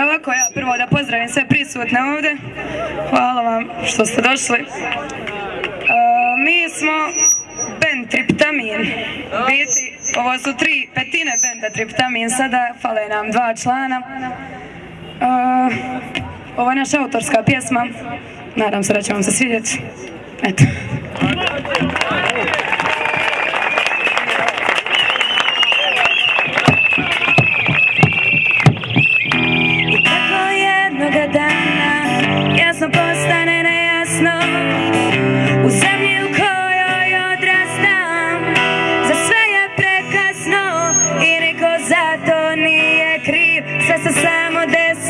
Evo ja prvo da pozdravim sve prisutne ovdje. Hvala vam što ste došli. E, mi smo band Triptamin. Biti, ovo su tri petine benda Triptamin, sada fale nam dva člana. E, ovo je naša autorska pjesma. Nadam se da će vam se svidjeti. Eto.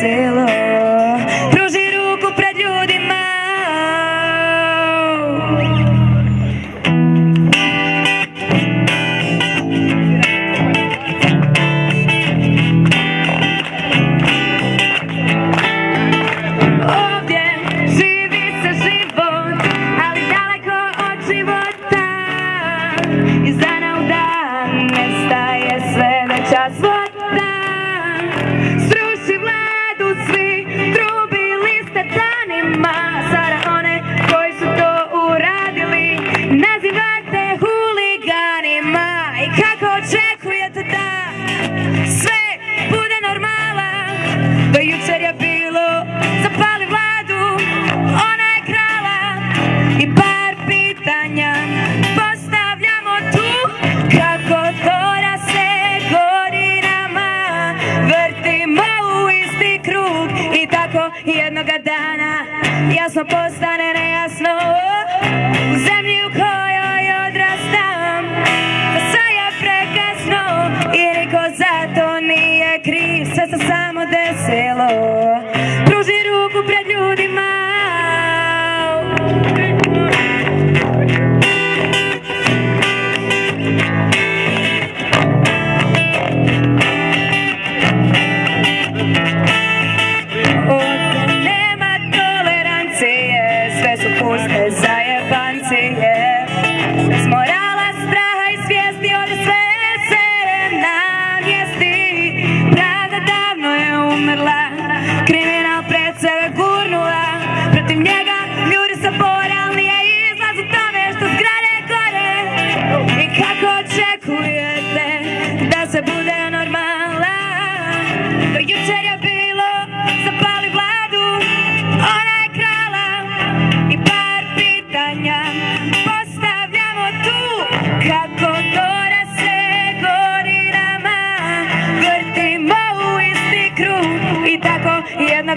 selo. Pruži ruku pred ljudima. Ovdje živi se život Ali daleko od života. očekujete da sve bude normala. Do jučer je bilo, zapali vladu, ona je krala. I par pitanja postavljamo tu. Kako tora se godinama vrtimo u isti krug? I tako jednoga dana jasno postane nejasno. U zemlji love.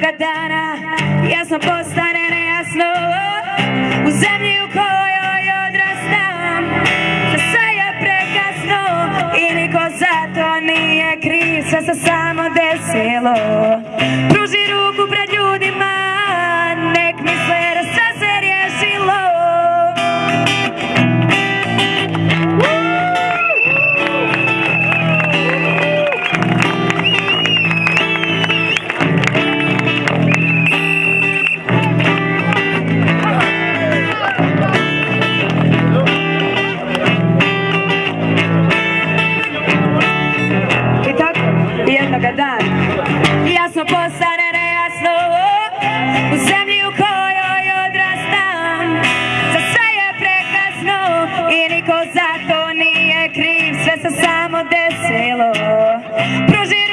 jednoga dana. Ja sam postane nejasno U zemlji u kojoj odrastam. Sve je prekasno I niko za to nije kriv. Sve se samo desilo. Pruži ruku vamos descendo pro giro